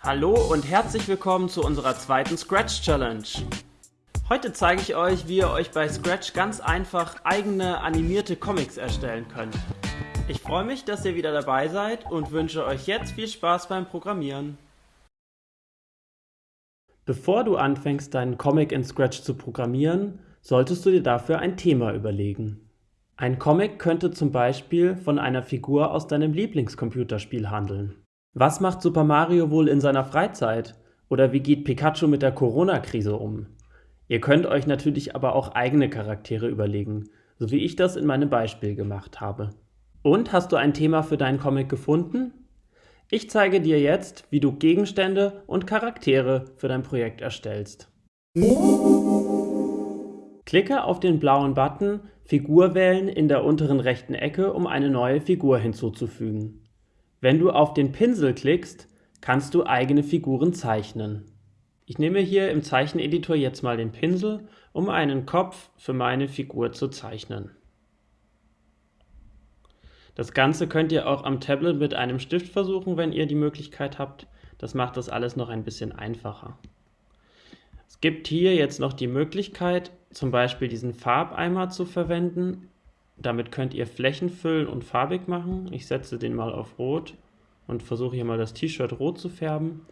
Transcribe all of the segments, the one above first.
Hallo und herzlich willkommen zu unserer zweiten Scratch Challenge. Heute zeige ich euch, wie ihr euch bei Scratch ganz einfach eigene animierte Comics erstellen könnt. Ich freue mich, dass ihr wieder dabei seid und wünsche euch jetzt viel Spaß beim Programmieren. Bevor du anfängst, deinen Comic in Scratch zu programmieren, solltest du dir dafür ein Thema überlegen. Ein Comic könnte zum Beispiel von einer Figur aus deinem Lieblingscomputerspiel handeln. Was macht Super Mario wohl in seiner Freizeit? Oder wie geht Pikachu mit der Corona-Krise um? Ihr könnt euch natürlich aber auch eigene Charaktere überlegen, so wie ich das in meinem Beispiel gemacht habe. Und hast du ein Thema für deinen Comic gefunden? Ich zeige dir jetzt, wie du Gegenstände und Charaktere für dein Projekt erstellst. Klicke auf den blauen Button Figur wählen in der unteren rechten Ecke, um eine neue Figur hinzuzufügen. Wenn du auf den Pinsel klickst, kannst du eigene Figuren zeichnen. Ich nehme hier im Zeicheneditor jetzt mal den Pinsel, um einen Kopf für meine Figur zu zeichnen. Das Ganze könnt ihr auch am Tablet mit einem Stift versuchen, wenn ihr die Möglichkeit habt. Das macht das alles noch ein bisschen einfacher. Es gibt hier jetzt noch die Möglichkeit, zum Beispiel diesen Farbeimer zu verwenden. Damit könnt ihr Flächen füllen und farbig machen. Ich setze den mal auf Rot und versuche hier mal das T-Shirt rot zu färben.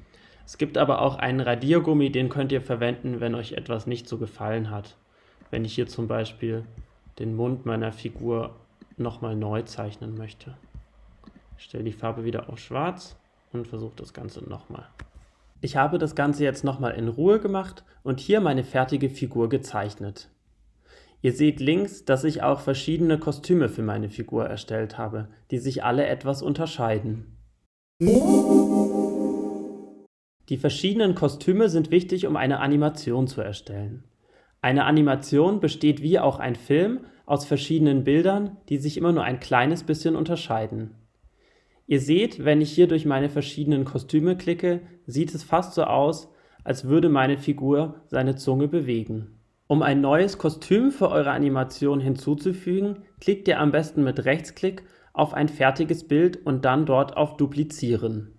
Es gibt aber auch einen Radiergummi, den könnt ihr verwenden, wenn euch etwas nicht so gefallen hat. Wenn ich hier zum Beispiel den Mund meiner Figur nochmal neu zeichnen möchte. Ich stelle die Farbe wieder auf schwarz und versuche das Ganze nochmal. Ich habe das Ganze jetzt nochmal in Ruhe gemacht und hier meine fertige Figur gezeichnet. Ihr seht links, dass ich auch verschiedene Kostüme für meine Figur erstellt habe, die sich alle etwas unterscheiden. Die verschiedenen Kostüme sind wichtig, um eine Animation zu erstellen. Eine Animation besteht wie auch ein Film aus verschiedenen Bildern, die sich immer nur ein kleines bisschen unterscheiden. Ihr seht, wenn ich hier durch meine verschiedenen Kostüme klicke, sieht es fast so aus, als würde meine Figur seine Zunge bewegen. Um ein neues Kostüm für eure Animation hinzuzufügen, klickt ihr am besten mit Rechtsklick auf ein fertiges Bild und dann dort auf Duplizieren.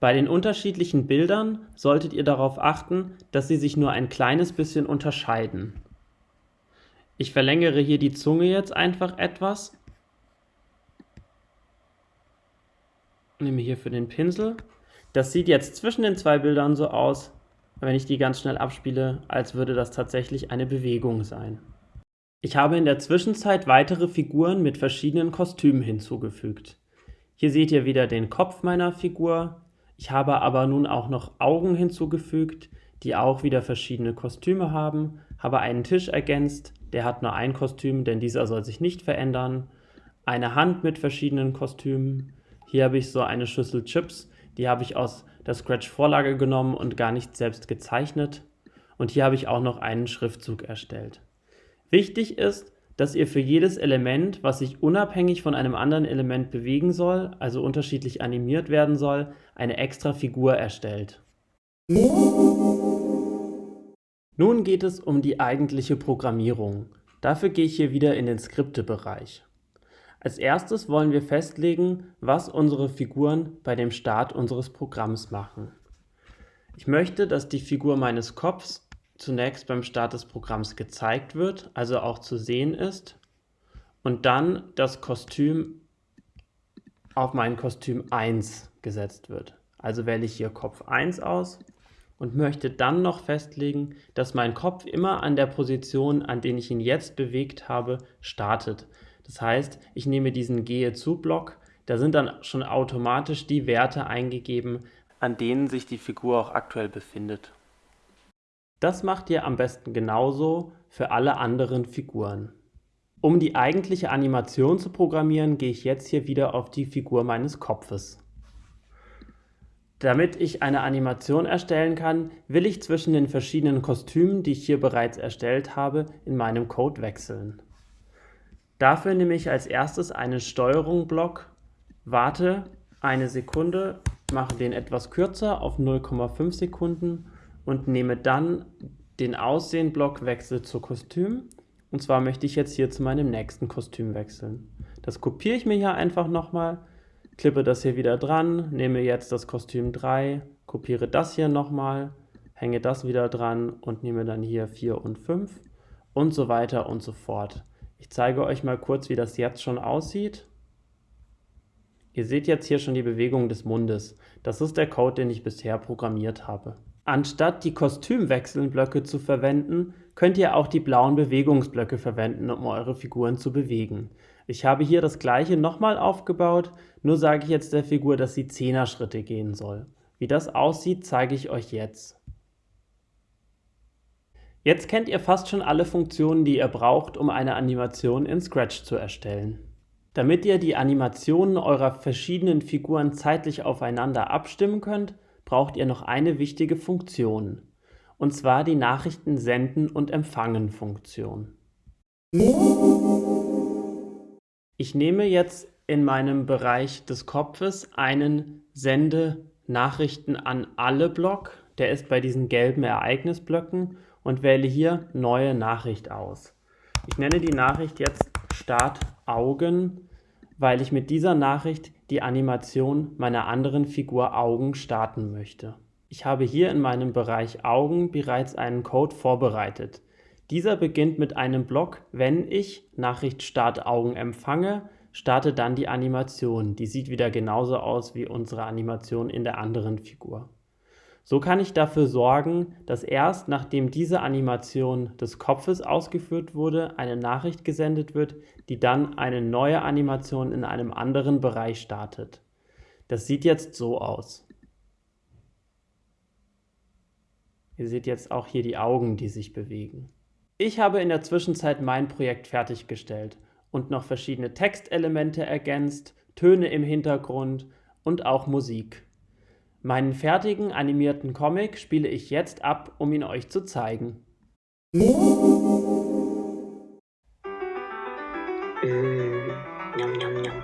Bei den unterschiedlichen Bildern solltet ihr darauf achten, dass sie sich nur ein kleines bisschen unterscheiden. Ich verlängere hier die Zunge jetzt einfach etwas. Nehme hier für den Pinsel. Das sieht jetzt zwischen den zwei Bildern so aus, wenn ich die ganz schnell abspiele, als würde das tatsächlich eine Bewegung sein. Ich habe in der Zwischenzeit weitere Figuren mit verschiedenen Kostümen hinzugefügt. Hier seht ihr wieder den Kopf meiner Figur, ich habe aber nun auch noch Augen hinzugefügt, die auch wieder verschiedene Kostüme haben, habe einen Tisch ergänzt, der hat nur ein Kostüm, denn dieser soll sich nicht verändern, eine Hand mit verschiedenen Kostümen, hier habe ich so eine Schüssel Chips, die habe ich aus der Scratch-Vorlage genommen und gar nicht selbst gezeichnet und hier habe ich auch noch einen Schriftzug erstellt. Wichtig ist, dass ihr für jedes Element, was sich unabhängig von einem anderen Element bewegen soll, also unterschiedlich animiert werden soll, eine extra Figur erstellt. Nun geht es um die eigentliche Programmierung. Dafür gehe ich hier wieder in den Skripte-Bereich. Als erstes wollen wir festlegen, was unsere Figuren bei dem Start unseres Programms machen. Ich möchte, dass die Figur meines Kopfs zunächst beim Start des Programms gezeigt wird, also auch zu sehen ist, und dann das Kostüm auf mein Kostüm 1 gesetzt wird. Also wähle ich hier Kopf 1 aus und möchte dann noch festlegen, dass mein Kopf immer an der Position, an der ich ihn jetzt bewegt habe, startet. Das heißt, ich nehme diesen Gehe zu Block, da sind dann schon automatisch die Werte eingegeben, an denen sich die Figur auch aktuell befindet. Das macht ihr am besten genauso für alle anderen Figuren. Um die eigentliche Animation zu programmieren, gehe ich jetzt hier wieder auf die Figur meines Kopfes. Damit ich eine Animation erstellen kann, will ich zwischen den verschiedenen Kostümen, die ich hier bereits erstellt habe, in meinem Code wechseln. Dafür nehme ich als erstes einen Steuerung-Block, warte eine Sekunde, mache den etwas kürzer auf 0,5 Sekunden und nehme dann den Aussehen-Block Wechsel zu Kostüm. Und zwar möchte ich jetzt hier zu meinem nächsten Kostüm wechseln. Das kopiere ich mir hier einfach nochmal, klippe das hier wieder dran, nehme jetzt das Kostüm 3 kopiere das hier nochmal, hänge das wieder dran und nehme dann hier 4 und 5 und so weiter und so fort. Ich zeige euch mal kurz, wie das jetzt schon aussieht. Ihr seht jetzt hier schon die Bewegung des Mundes. Das ist der Code, den ich bisher programmiert habe. Anstatt die Kostümwechselblöcke zu verwenden, könnt ihr auch die blauen Bewegungsblöcke verwenden, um eure Figuren zu bewegen. Ich habe hier das gleiche nochmal aufgebaut, nur sage ich jetzt der Figur, dass sie 10er Schritte gehen soll. Wie das aussieht, zeige ich euch jetzt. Jetzt kennt ihr fast schon alle Funktionen, die ihr braucht, um eine Animation in Scratch zu erstellen. Damit ihr die Animationen eurer verschiedenen Figuren zeitlich aufeinander abstimmen könnt, braucht ihr noch eine wichtige Funktion, und zwar die Nachrichten senden und empfangen Funktion. Ich nehme jetzt in meinem Bereich des Kopfes einen Sende Nachrichten an alle Block, der ist bei diesen gelben Ereignisblöcken und wähle hier Neue Nachricht aus. Ich nenne die Nachricht jetzt Start Augen, weil ich mit dieser Nachricht die Animation meiner anderen Figur Augen starten möchte. Ich habe hier in meinem Bereich Augen bereits einen Code vorbereitet. Dieser beginnt mit einem Block, wenn ich Nachricht Start Augen empfange, starte dann die Animation. Die sieht wieder genauso aus wie unsere Animation in der anderen Figur. So kann ich dafür sorgen, dass erst nachdem diese Animation des Kopfes ausgeführt wurde, eine Nachricht gesendet wird, die dann eine neue Animation in einem anderen Bereich startet. Das sieht jetzt so aus. Ihr seht jetzt auch hier die Augen, die sich bewegen. Ich habe in der Zwischenzeit mein Projekt fertiggestellt und noch verschiedene Textelemente ergänzt, Töne im Hintergrund und auch Musik. Meinen fertigen animierten Comic spiele ich jetzt ab, um ihn euch zu zeigen. Mmh, nom, nom, nom.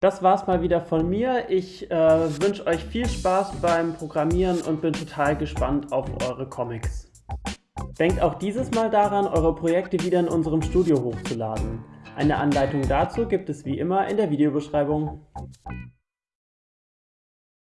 Das war's mal wieder von mir. Ich äh, wünsche euch viel Spaß beim Programmieren und bin total gespannt auf eure Comics. Denkt auch dieses Mal daran, eure Projekte wieder in unserem Studio hochzuladen. Eine Anleitung dazu gibt es wie immer in der Videobeschreibung.